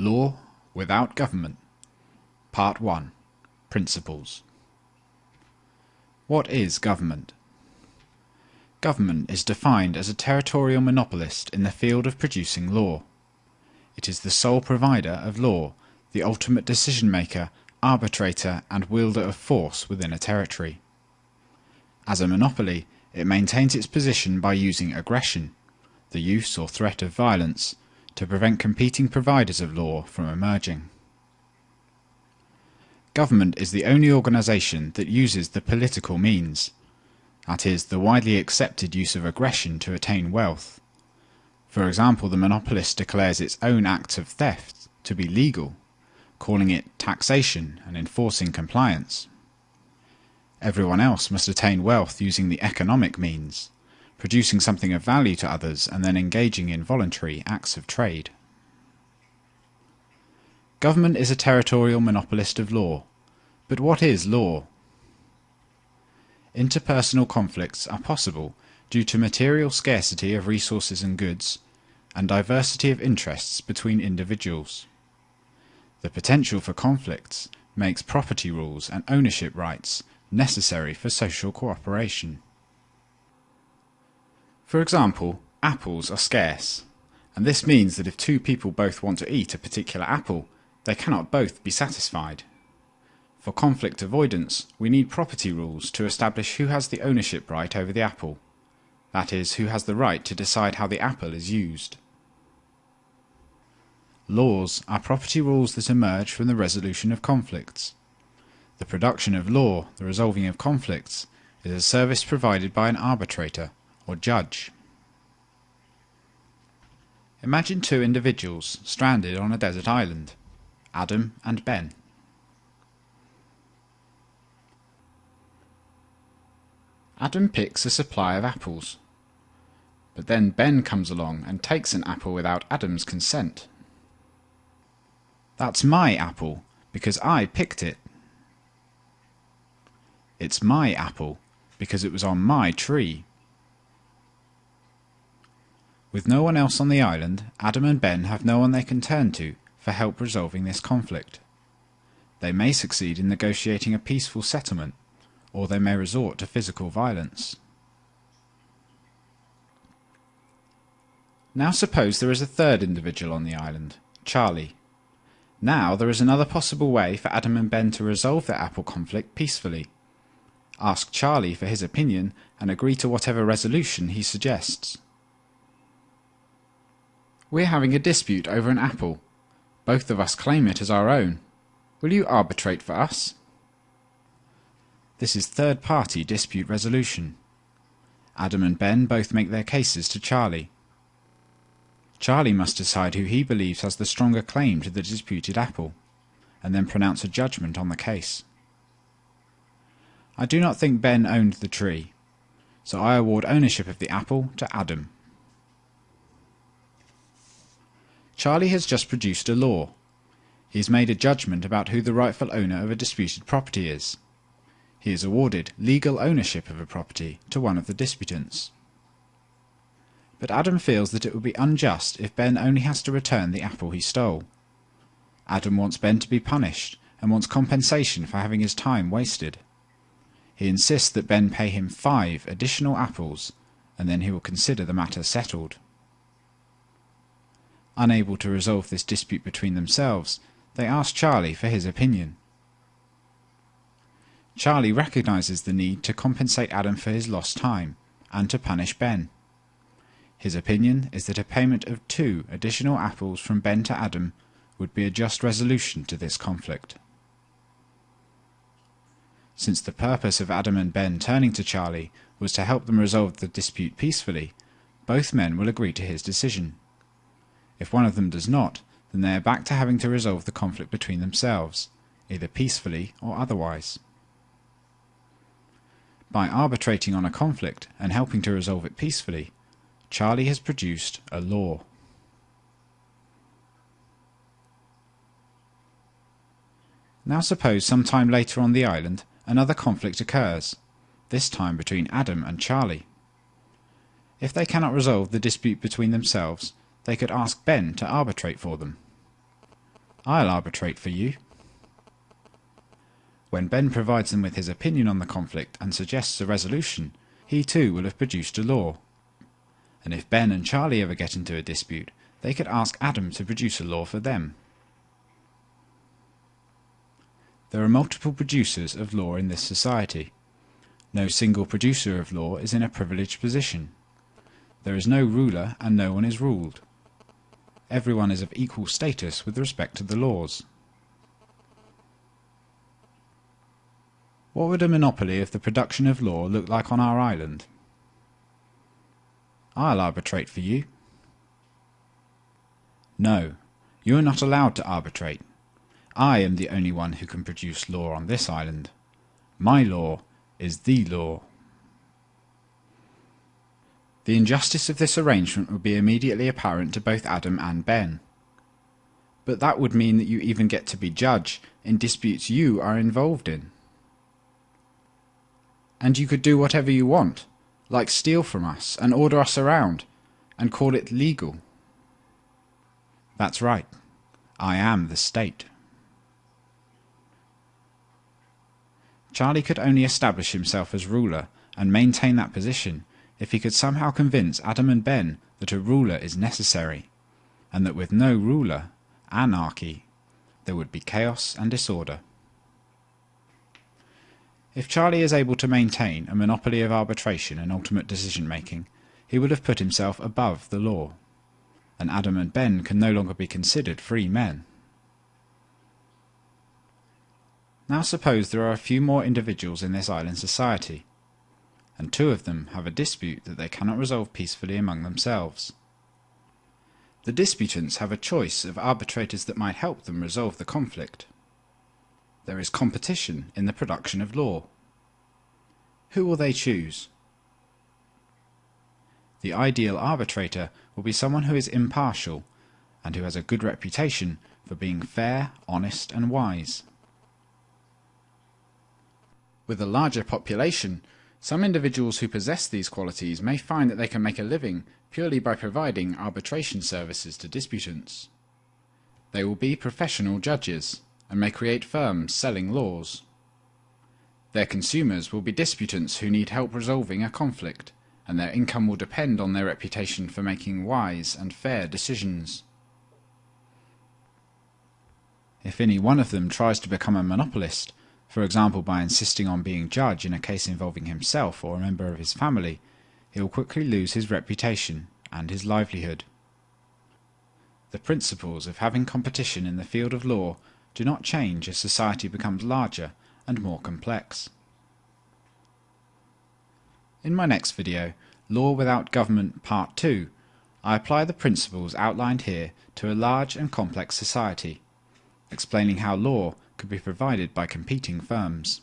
Law without Government Part 1 Principles What is government? Government is defined as a territorial monopolist in the field of producing law. It is the sole provider of law, the ultimate decision maker, arbitrator, and wielder of force within a territory. As a monopoly, it maintains its position by using aggression, the use or threat of violence, to prevent competing providers of law from emerging. Government is the only organisation that uses the political means, that is, the widely accepted use of aggression to attain wealth. For example, the monopolist declares its own acts of theft to be legal, calling it taxation and enforcing compliance. Everyone else must attain wealth using the economic means, producing something of value to others and then engaging in voluntary acts of trade. Government is a territorial monopolist of law. But what is law? Interpersonal conflicts are possible due to material scarcity of resources and goods, and diversity of interests between individuals. The potential for conflicts makes property rules and ownership rights necessary for social cooperation. For example, apples are scarce, and this means that if two people both want to eat a particular apple, they cannot both be satisfied. For conflict avoidance, we need property rules to establish who has the ownership right over the apple, that is, who has the right to decide how the apple is used. Laws are property rules that emerge from the resolution of conflicts. The production of law, the resolving of conflicts, is a service provided by an arbitrator or judge. Imagine two individuals stranded on a desert island, Adam and Ben. Adam picks a supply of apples, but then Ben comes along and takes an apple without Adam's consent. That's my apple, because I picked it. It's my apple, because it was on my tree. With no one else on the island, Adam and Ben have no one they can turn to for help resolving this conflict. They may succeed in negotiating a peaceful settlement, or they may resort to physical violence. Now suppose there is a third individual on the island, Charlie. Now there is another possible way for Adam and Ben to resolve their apple conflict peacefully. Ask Charlie for his opinion and agree to whatever resolution he suggests. We're having a dispute over an apple. Both of us claim it as our own. Will you arbitrate for us? This is third-party dispute resolution. Adam and Ben both make their cases to Charlie. Charlie must decide who he believes has the stronger claim to the disputed apple, and then pronounce a judgment on the case. I do not think Ben owned the tree, so I award ownership of the apple to Adam. Charlie has just produced a law. He has made a judgment about who the rightful owner of a disputed property is. He has awarded legal ownership of a property to one of the disputants. But Adam feels that it would be unjust if Ben only has to return the apple he stole. Adam wants Ben to be punished and wants compensation for having his time wasted. He insists that Ben pay him five additional apples, and then he will consider the matter settled. Unable to resolve this dispute between themselves, they ask Charlie for his opinion. Charlie recognizes the need to compensate Adam for his lost time, and to punish Ben. His opinion is that a payment of two additional apples from Ben to Adam would be a just resolution to this conflict. Since the purpose of Adam and Ben turning to Charlie was to help them resolve the dispute peacefully, both men will agree to his decision. If one of them does not, then they are back to having to resolve the conflict between themselves, either peacefully or otherwise. By arbitrating on a conflict and helping to resolve it peacefully, Charlie has produced a law. Now suppose some time later on the island another conflict occurs, this time between Adam and Charlie. If they cannot resolve the dispute between themselves, they could ask Ben to arbitrate for them. I'll arbitrate for you. When Ben provides them with his opinion on the conflict and suggests a resolution, he too will have produced a law. And if Ben and Charlie ever get into a dispute, they could ask Adam to produce a law for them. There are multiple producers of law in this society. No single producer of law is in a privileged position. There is no ruler and no one is ruled. Everyone is of equal status with respect to the laws. What would a monopoly of the production of law look like on our island? I'll arbitrate for you. No, you are not allowed to arbitrate. I am the only one who can produce law on this island. My law is the law. The injustice of this arrangement would be immediately apparent to both Adam and Ben. But that would mean that you even get to be judge in disputes you are involved in. And you could do whatever you want, like steal from us and order us around, and call it legal. That's right. I am the state. Charlie could only establish himself as ruler and maintain that position if he could somehow convince Adam and Ben that a ruler is necessary, and that with no ruler, anarchy, there would be chaos and disorder. If Charlie is able to maintain a monopoly of arbitration and ultimate decision making, he would have put himself above the law, and Adam and Ben can no longer be considered free men. Now suppose there are a few more individuals in this island society, and two of them have a dispute that they cannot resolve peacefully among themselves. The disputants have a choice of arbitrators that might help them resolve the conflict. There is competition in the production of law. Who will they choose? The ideal arbitrator will be someone who is impartial and who has a good reputation for being fair, honest and wise. With a larger population, some individuals who possess these qualities may find that they can make a living purely by providing arbitration services to disputants. They will be professional judges and may create firms selling laws. Their consumers will be disputants who need help resolving a conflict, and their income will depend on their reputation for making wise and fair decisions. If any one of them tries to become a monopolist, for example by insisting on being judge in a case involving himself or a member of his family, he will quickly lose his reputation and his livelihood. The principles of having competition in the field of law do not change as society becomes larger and more complex. In my next video, Law Without Government Part 2, I apply the principles outlined here to a large and complex society, explaining how law could be provided by competing firms.